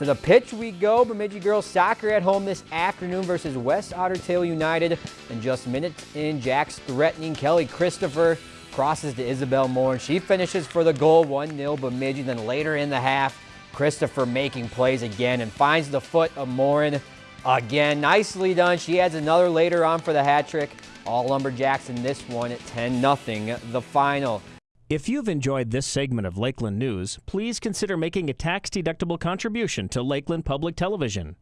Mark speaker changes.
Speaker 1: To the pitch we go. Bemidji girls soccer at home this afternoon versus West Otter Tail United. And just minutes in, Jack's threatening Kelly Christopher crosses to Isabel Moore. And she finishes for the goal, 1-0 Bemidji. Then later in the half, Christopher making plays again and finds the foot of Morin again. Nicely done. She adds another later on for the hat trick. All Lumberjacks in this one at 10-0, the final.
Speaker 2: If you've enjoyed this segment of Lakeland News, please consider making a tax-deductible contribution to Lakeland Public Television.